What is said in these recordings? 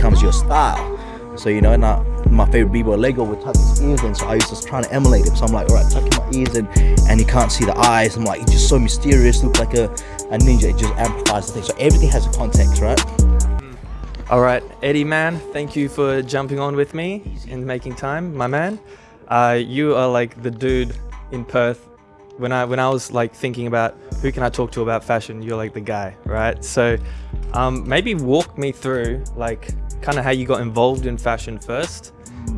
becomes your style. So you know, and I, my favorite b-boy Lego would tuck his ears in, so I was just trying to emulate him. So I'm like, all right, tucking my ears in, and you can't see the eyes. I'm like, he's just so mysterious, look like a, a ninja. It just amplifies the thing. So everything has a context, right? All right, Eddie, man, thank you for jumping on with me and making time, my man. Uh, you are like the dude in Perth. When I when I was like thinking about who can I talk to about fashion, you're like the guy, right? So um, maybe walk me through like kind of how you got involved in fashion first,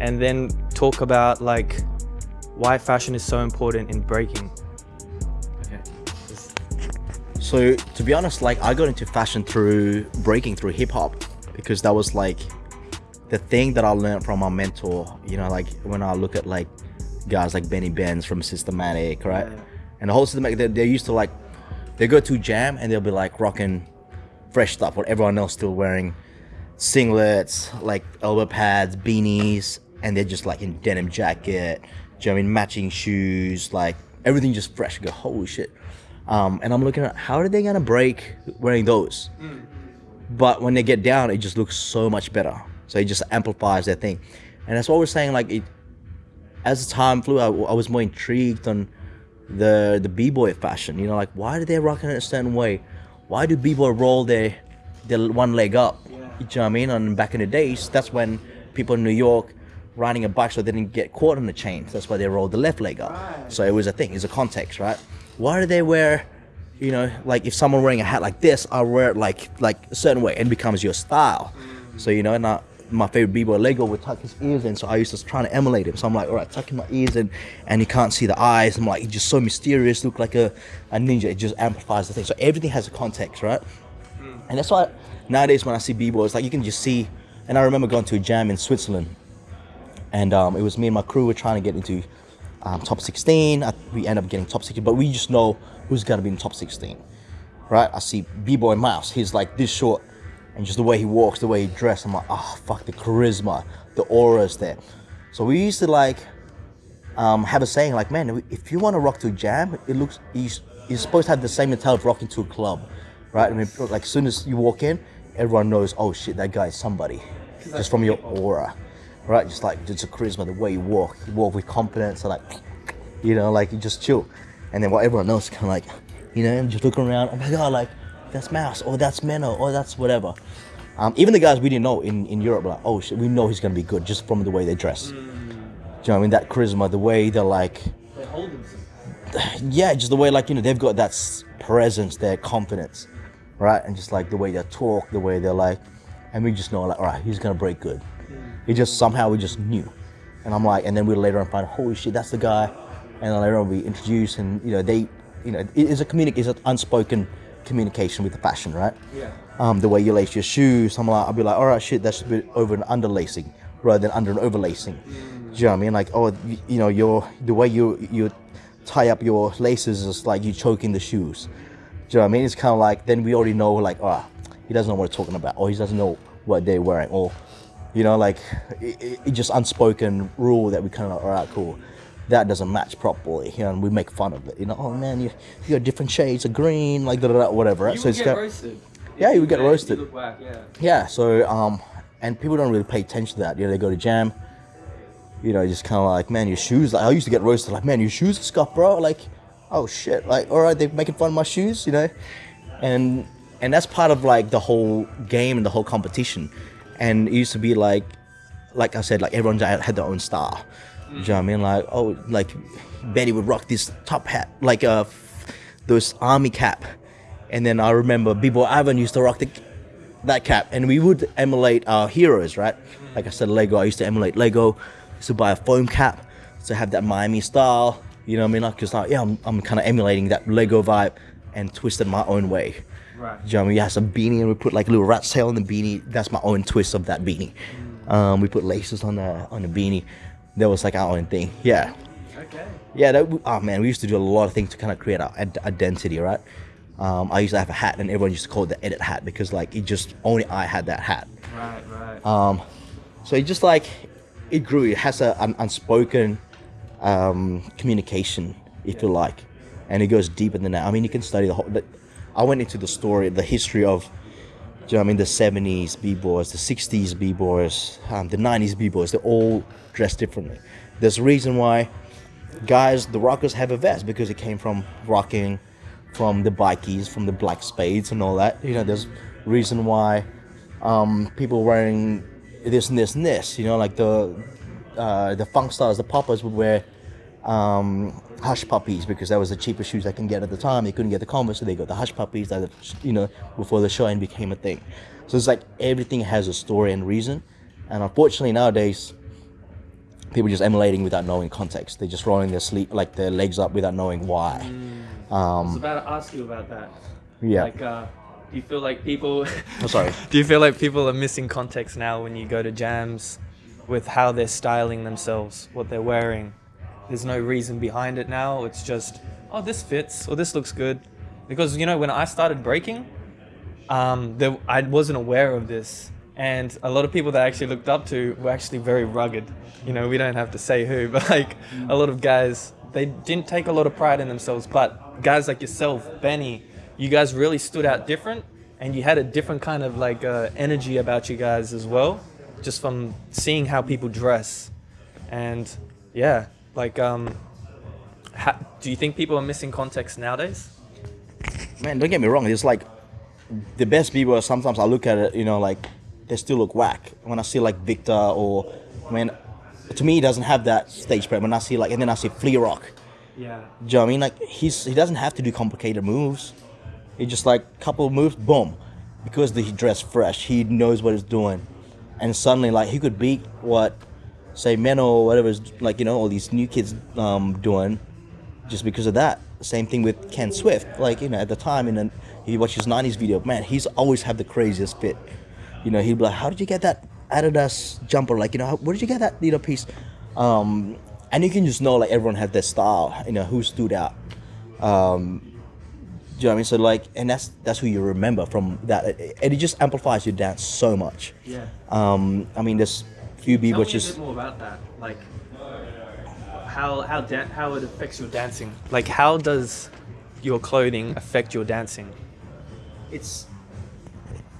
and then talk about like why fashion is so important in breaking. Okay. So to be honest, like I got into fashion through breaking through hip hop because that was like the thing that I learned from my mentor. You know, like when I look at like guys like Benny Benz from Systematic, right? Yeah. And the whole Systematic, they, they used to like, they go to jam and they'll be like rocking fresh stuff, what everyone else still wearing, singlets, like elbow pads, beanies, and they're just like in denim jacket, you know I mean, matching shoes, like everything just fresh. I go, holy shit. Um, and I'm looking at how are they gonna break wearing those? Mm. But when they get down, it just looks so much better. So it just amplifies that thing. And that's what we're saying, like, it, as the time flew, I, I was more intrigued on the the b-boy fashion. You know, like, why do they rock it a certain way? Why do b-boy roll their, their one leg up? You know what I mean? And back in the days, that's when people in New York riding a bike so they didn't get caught on the chains. That's why they rolled the left leg up. Right. So it was a thing, it's a context, right? Why do they wear you know like if someone wearing a hat like this i wear it like like a certain way. And becomes your style. Mm. So you know and I, my favorite b-boy lego would tuck his ears in. So i used to try to emulate him. So i'm like all right tucking my ears in and you can't see the eyes. I'm like he's just so mysterious look like a, a ninja. It just amplifies the thing. So everything has a context right? Mm. And that's why nowadays when i see b-boys like you can just see and i remember going to a jam in switzerland and um, it was me and my crew were trying to get into um, top 16 we end up getting top 16 but we just know who's gonna be in top 16, right? I see B-Boy Mouse, he's like this short, and just the way he walks, the way he dressed, I'm like, oh, fuck, the charisma, the aura is there. So we used to like um, have a saying like, man, if you want to rock to a jam, it looks, you're supposed to have the same mentality of rocking to a club, right? I mean, like as soon as you walk in, everyone knows, oh shit, that guy is somebody, just from your aura, right? Just like, just a charisma, the way you walk, you walk with confidence, and like, you know, like you just chill. And then while everyone else kind of like, you know, just looking around, oh my God, like, that's Mouse, or that's Menno, or that's whatever. Um, even the guys we didn't know in, in Europe, like, oh shit, we know he's gonna be good just from the way they dress. Mm. Do you know what I mean? That charisma, the way they're like, they hold themselves. yeah, just the way like, you know, they've got that presence, their confidence, right? And just like the way they talk, the way they're like, and we just know like, all right, he's gonna break good. He just, somehow we just knew. And I'm like, and then we later on find, holy shit, that's the guy and then later on we introduce and you know they you know it is a communic is an unspoken communication with the fashion right yeah um, the way you lace your shoes I'm like I'll be like all right shit that's a bit over and underlacing rather than under and overlacing mm. do you know what I mean like oh you, you, know your the way you you tie up your laces is like you choking the shoes do you know what I mean it's kind of like then we already know like oh he doesn't know what we're talking about or he doesn't know what they're wearing or you know like it, it just unspoken rule that we kind of all right cool that doesn't match properly, you know, and we make fun of it. You know, oh man, you you got different shades of green, like da, da, da, whatever. Right? You so it's get got, roasted. Yeah, you would get roasted. Whack, yeah. Yeah. So um, and people don't really pay attention to that. You know, they go to jam. You know, just kind of like, man, your shoes. Like I used to get roasted. Like, man, your shoes are scuffed, bro. Like, oh shit. Like, all right, they're making fun of my shoes. You know, and and that's part of like the whole game and the whole competition. And it used to be like, like I said, like everyone had their own style. You know what I mean? Like, oh, like Betty would rock this top hat, like uh, those army cap. And then I remember B-Boy Ivan used to rock the, that cap. And we would emulate our heroes, right? Like I said, Lego, I used to emulate Lego. Used to buy a foam cap to have that Miami style. You know what I mean? Like, cause like, yeah, I'm, I'm kind of emulating that Lego vibe and twisted my own way. Right. You know what I mean? We had some beanie and we put like a little rat's tail on the beanie. That's my own twist of that beanie. Um, we put laces on the on the beanie that was like our own thing. Yeah. Okay. Yeah. That, oh man, we used to do a lot of things to kind of create our identity, right? Um, I used to have a hat, and everyone used to call it the edit hat because like it just only I had that hat. Right. Right. Um, so it just like it grew. It has a, an unspoken um, communication, if you like, and it goes deeper than that. I mean, you can study the whole. I went into the story, the history of you know I mean? The 70s b-boys, the 60s b-boys, um, the 90s b-boys, they're all dressed differently. There's a reason why guys, the rockers have a vest because it came from rocking, from the bikies, from the black spades and all that. You know, there's reason why um, people wearing this and this and this. You know, like the uh, the funk stars, the poppers would wear um, hush puppies because that was the cheapest shoes I can get at the time. They couldn't get the Converse, so they got the hush puppies that you know before the show and became a thing. So it's like everything has a story and reason, and unfortunately nowadays people just emulating without knowing context. They're just rolling their sleep like their legs up without knowing why. I was about to ask you about that. Yeah. Like, uh, do you feel like people? Oh, sorry. do you feel like people are missing context now when you go to jams, with how they're styling themselves, what they're wearing? There's no reason behind it now. It's just, oh, this fits or this looks good, because you know when I started breaking, um, there, I wasn't aware of this. And a lot of people that I actually looked up to were actually very rugged. You know, we don't have to say who, but like a lot of guys, they didn't take a lot of pride in themselves. But guys like yourself, Benny, you guys really stood out different and you had a different kind of like uh, energy about you guys as well, just from seeing how people dress. And yeah, like, um, ha- do you think people are missing context nowadays? Man, don't get me wrong. It's like the best people. Sometimes I look at it, you know, like they still look whack. When I see like Victor or when to me he doesn't have that stage prep. When I see like and then I see Flea Rock. Yeah. Do you know what I mean? Like he's he doesn't have to do complicated moves. He just like couple moves, boom. Because he dressed fresh, he knows what he's doing, and suddenly like he could beat what, say Menno or whatever is like you know all these new kids um, doing, just because of that. Same thing with Ken Swift. Like you know at the time, and he watched his '90s video. Man, he's always had the craziest fit. You know he'd be like, "How did you get that Adidas jumper? Like you know, where did you get that little piece?" Um, and you can just know like everyone had their style. You know who stood out. Um, do you know what I mean? So like, and that's that's who you remember from that, and it just amplifies your dance so much. Yeah. Um, I mean, there's few people Tell me a just bit more about that. Like how how how it affects your dancing. Like how does your clothing affect your dancing? it's.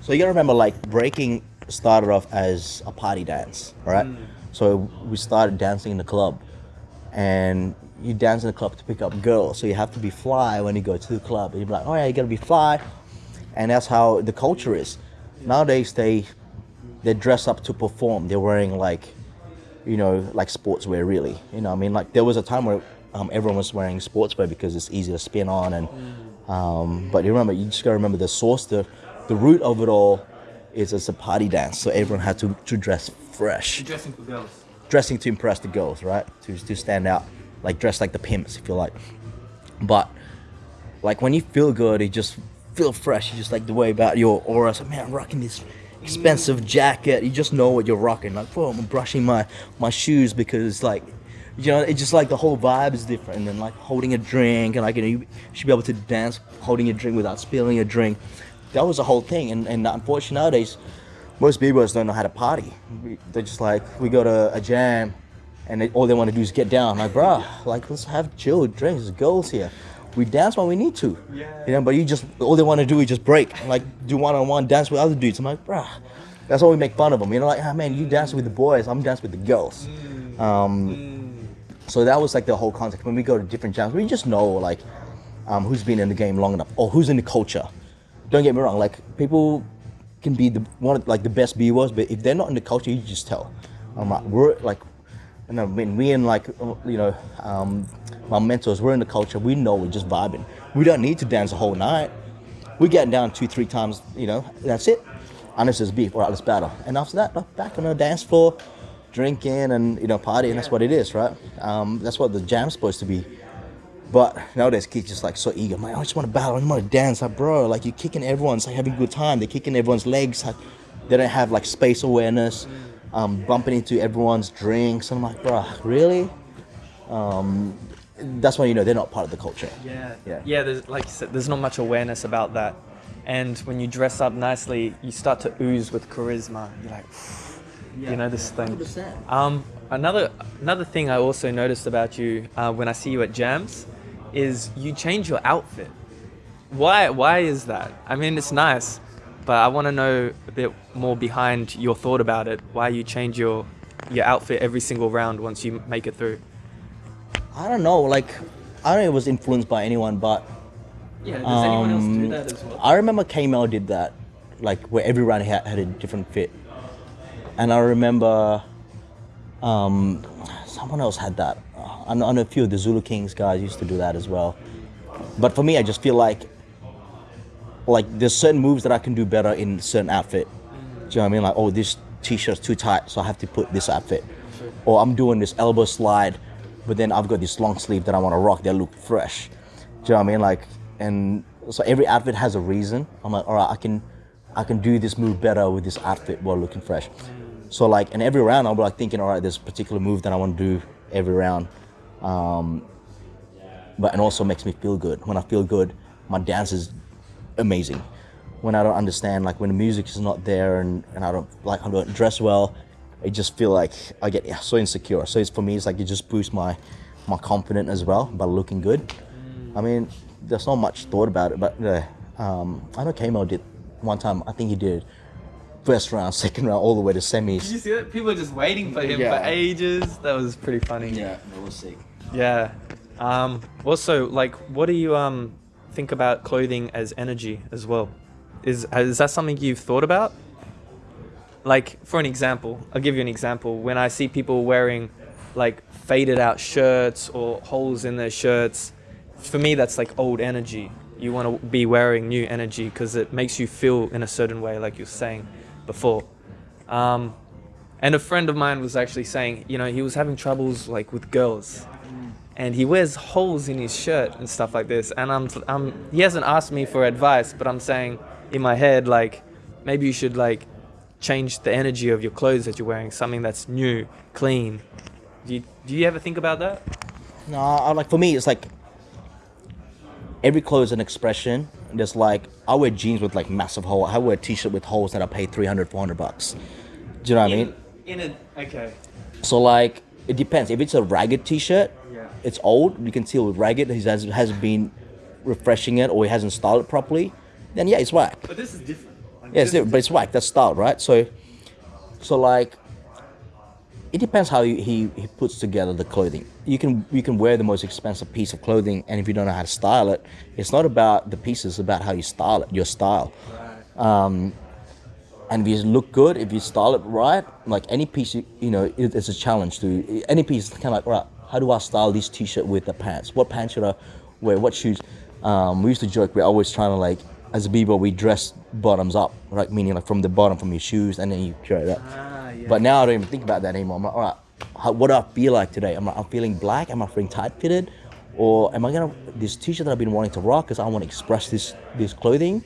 So you gotta remember, like breaking started off as a party dance, right? So we started dancing in the club, and you dance in the club to pick up girls. So you have to be fly when you go to the club. And you're like, oh yeah, you gotta be fly, and that's how the culture is. Nowadays they they dress up to perform. They're wearing like, you know, like sportswear really. You know, I mean, like there was a time where um, everyone was wearing sportswear because it's easy to spin on and. Um, but you remember, you just gotta remember the source, the the root of it all is it's a party dance. So everyone had to, to dress fresh, dressing for girls. dressing to impress the girls, right? To to stand out, like dress like the pimps, if you like. But like when you feel good, you just feel fresh. You just like the way about your aura. So man, I'm rocking this expensive jacket. You just know what you're rocking. Like, whoa, I'm brushing my my shoes because like, you know, it's just like the whole vibe is different. And then like holding a drink and like you know you should be able to dance holding a drink without spilling a drink. That was the whole thing. And and unfortunately nowadays, most b-boys don't know how to party. They're just like we go to a jam. And they, all they want to do is get down. Like, bruh, like let's have chill drinks. There's girls here. We dance when we need to. Yeah. You know, but you just all they want to do is just break, like do one on one dance with other dudes. I'm like, bruh, that's why we make fun of them. You know, like, ah, man, you dance with the boys, I'm dancing with the girls. Um, so that was like the whole concept. When we go to different jams, we just know like um, who's been in the game long enough or who's in the culture. Don't get me wrong, like people can be the one of, like the best b was, but if they're not in the culture, you just tell. I'm like, we're like, you know, when we and like uh, you know, um, my mentors, we're in the culture. We know we're just vibing. We don't need to dance the whole night. We get down two, three times. You know, that's it. Unless there's beef, all right, let's battle. And after that, like, back on the dance floor, drinking and you know, partying. That's what it is, right? Um, that's what the jam's supposed to be. But nowadays, kids just like so eager. Man, I just want to battle. I just want to dance. Like, bro, like you're kicking everyone's like having a good time. They're kicking everyone's legs. Like, they don't have like space awareness. Um, bumping into everyone's drinks. And I'm like, bro, really? Um, that's when you know they're not part of the culture. Yeah. Yeah. Yeah. There's like you said, there's not much awareness about that, and when you dress up nicely, you start to ooze with charisma. You're like, you know this thing. 100%. Um, another another thing I also noticed about you uh, when I see you at jams is you change your outfit. Why why is that? I mean, it's nice, but I want to know a bit more behind your thought about it. Why you change your your outfit every single round once you make it through? I don't know. Like, I don't know if it was influenced by anyone, but Yeah. Does Um, anyone else do that as well? I remember K-Mel did that, like where every round had, had a different fit. And I remember um, someone else had that. Uh, I know, I know a few of the Zulu Kings guys used to do that as well. But for me, I just feel like like there's certain moves that I can do better in certain outfit. Do you know what I mean? Like, oh, this t-shirt's too tight, so I have to put this outfit. Or I'm doing this elbow slide, but then I've got this long sleeve that I want to rock that look fresh. Do you know what I mean? Like, and so every outfit has a reason. I'm like, all right, I can, I can do this move better with this outfit while looking fresh. So like, in every round, be like thinking, all right, there's a particular move that I want to do every round. Um, but it also makes me feel good. When I feel good, my dance is amazing. When I don't understand, like when the music is not there and, and I don't like I don't dress well, I just feel like I get so insecure. So it's for me, it's like it just boosts my my confidence as well by looking good. I mean, there's not much thought about it, but uh, um, I know Kamo did one time. I think he did first round, second round, all the way to semis. Did you see that? People were just waiting for him Yeah. for ages. That was pretty funny. Yeah, that was sick. Yeah. Um, also, like, what do you um think about clothing as energy as well? Is is that something you've thought about? Like, for an example, I'll give you an example. When I see people wearing like faded out shirts or holes in their shirts, for me that's like old energy. You want to be wearing new energy because it makes you feel in a certain way, like you're saying before. Um, and a friend of mine was actually saying, you know, he was having troubles like with girls, and he wears holes in his shirt and stuff like this. And I'm, I'm, he hasn't asked me for advice, but I'm saying in my head, like, maybe you should like change the energy of your clothes that you're wearing, something that's new, clean. Do you, do you ever think about that? No, I, like for me, it's like every clothes an expression. There's like I wear jeans with like massive holes. I wear a t-shirt with holes that I pay 300, 400 bucks. Do you know what I mean? in a okay. So like it depends. If it's a ragged t-shirt. It's old. You can tell with ragged. He has hasn't been refreshing it or he hasn't styled it properly. Then yeah, it's whack. But this is different. Like, Yeah, it's different, but it's whack. That's styled, right? So, so like, it depends how he, he, he puts together the clothing. You can you can wear the most expensive piece of clothing, and if you don't know how to style it, it's not about the pieces, it's about how you style it, your style. Um, and if you look good, if you style it right, like any piece, you, you know, it, it's a challenge to any piece. Kind of like, right, how do I style this t-shirt with the pants? What pants should I wear? What shoes? Um, we used to joke we're always trying to like, as a b-boy, we dress bottoms up, right? Meaning like from the bottom, from your shoes, and then you curate that. Ah, yeah. But now I don't even think about that anymore. I'm like, all right, how, what do I feel like today? I'm like, I'm feeling black. Am I feeling tight fitted, or am I gonna this t-shirt that I've been wanting to rock because I want to express this this clothing,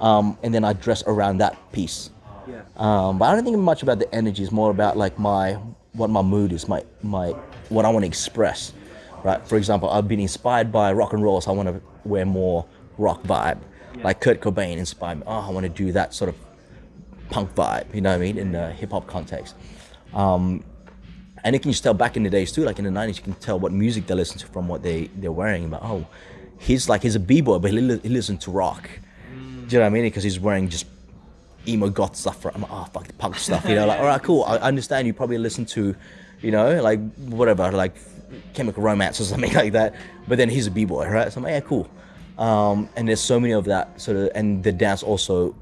um, and then I dress around that piece. yeah. Um, but I don't think much about the energy. It's more about like my what my mood is, my my what I want to express. Right. For example, I've been inspired by rock and roll, so I want to wear more rock vibe. Like Kurt Cobain inspired me. Oh, I want to do that sort of punk vibe. You know what I mean? In the hip hop context. Um, and you can just tell back in the days too, like in the '90s, you can tell what music they listen to from what they they're wearing. But oh, he's like he's a b-boy, but he, li- he listens to rock. Do you know what I mean? Because he's wearing just emo goth stuff. I'm like, oh fuck the punk stuff. You know, like all right, cool. I understand you probably listen to, you know, like whatever, like Chemical Romance or something like that. But then he's a b-boy, right? So I'm like, yeah, cool. Um, and there's so many of that sort of, and the dance also,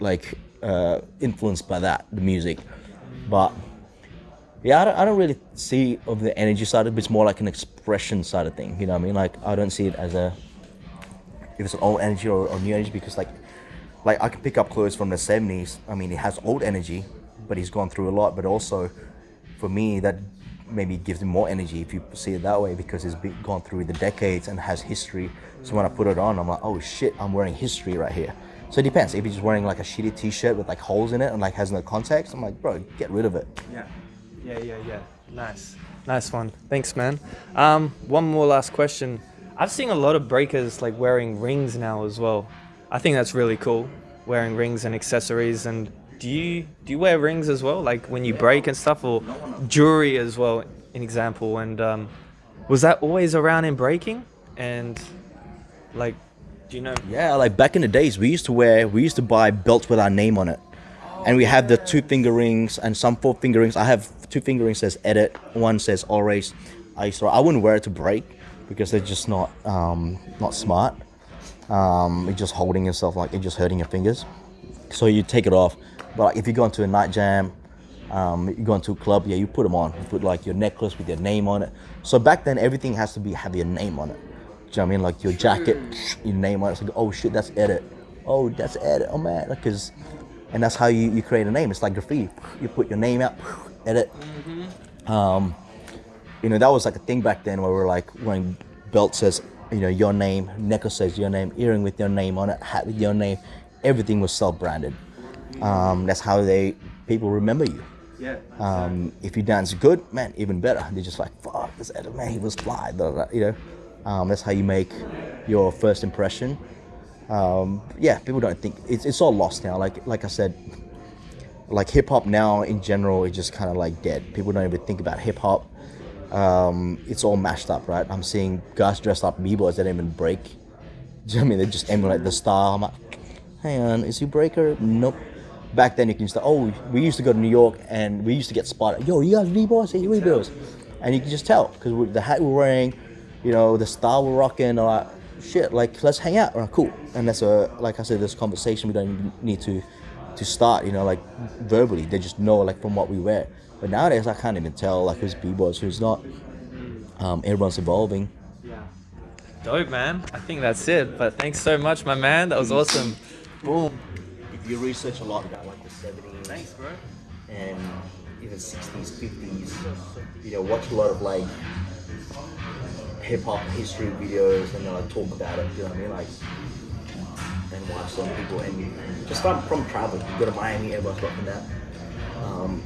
like, uh, influenced by that, the music. But yeah, I don't, I don't really see of the energy side of it. It's more like an expression side of thing. You know what I mean? Like I don't see it as a if it's an old energy or, or new energy because like like I can pick up clothes from the 70s. I mean, it has old energy, but he's gone through a lot. But also, for me, that maybe gives him more energy if you see it that way because he's been, gone through the decades and has history. So when I put it on, I'm like, oh shit, I'm wearing history right here. So it depends. If he's just wearing like a shitty t-shirt with like holes in it and like has no context, I'm like, bro, get rid of it. Yeah. Yeah, yeah, yeah. Nice. Nice one. Thanks, man. Um, one more last question. I've seen a lot of breakers like wearing rings now as well. I think that's really cool, wearing rings and accessories. And do you do you wear rings as well, like when you break and stuff, or jewelry as well? An example. And um, was that always around in breaking? And like, Do you know? Yeah, like back in the days, we used to wear, we used to buy belts with our name on it, and we have the two finger rings and some four finger rings. I have two finger rings says edit, one says race. I used I wouldn't wear it to break because they're just not um, not smart. Um, it's just holding yourself like it's just hurting your fingers. So you take it off. But like, if you go into a night jam, um, you go into a club, yeah, you put them on. You put like your necklace with your name on it. So back then, everything has to be have your name on it. Do you know what I mean? Like your jacket, your name on it. It's like, oh shit, that's edit. Oh, that's edit. Oh man, because, and that's how you, you create a name. It's like graffiti. You put your name out, edit. Um, you know, that was like a thing back then where we are like when belt says, you know, your name, necklace says your name, earring with your name on it, hat with your name. Everything was self-branded. Um, that's how they people remember you. Yeah. Um, if you dance good, man, even better. They're just like, fuck, this Edit man, he was fly. blah, blah, blah," You know, um, that's how you make your first impression. Um, yeah, people don't think it's, it's all lost now. Like like I said, like hip hop now in general is just kind of like dead. People don't even think about hip hop. Um, it's all mashed up, right? I'm seeing guys dressed up b-boys that even break. Do you know I mean? They just emulate the style. I'm like, hang on, is he breaker? Nope. Back then you can just, oh, we used to go to New York and we used to get spotted. Yo, you guys b-boys? Hey, b-boys. And you can just tell because the hat we're wearing, you know, the style we're rocking, or like, shit, like let's hang out. Cool. And that's a, like I said, this conversation we don't need to, to start. You know, like verbally, they just know like from what we wear. But nowadays I can't even tell like who's b-boys, who's not. Um, everyone's evolving. Yeah. Dope, man. I think that's it. But thanks so much, my man. That was awesome. Boom. If you research a lot about like the 70s Thanks, bro. and even 60s, 50s, you know, watch a lot of like hip hop history videos and they like talk about it, you know what I mean? Like, and watch some people and just from, from travel. You go to Miami, everyone's rocking that. Um,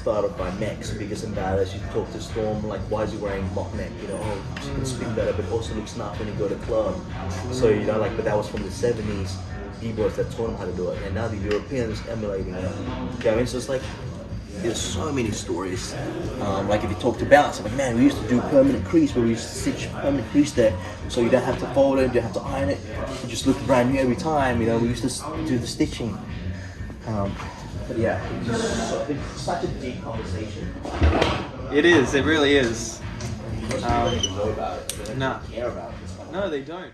started by Max, biggest and baddest. You talk to Storm, like, why is he wearing mock neck? You know, oh, she can speak better, but also looks snap when you go to club. So, you know, like, but that was from the 70s. B-boys that taught him how to do it, and now the Europeans emulating it. You know I mean? So it's like, there's so many stories. Um, like if you talk to Balance, I'm like, man, we used to do permanent crease, where we used to stitch permanent crease there, so you don't have to fold it, you don't have to iron it. It just looked brand new every time. You know, we used to do the stitching. Um, yeah, it's, just so, it's such a deep conversation. It is. It really is. Most people don't even um, know about it. They don't no. care about it. It's like- No, they don't.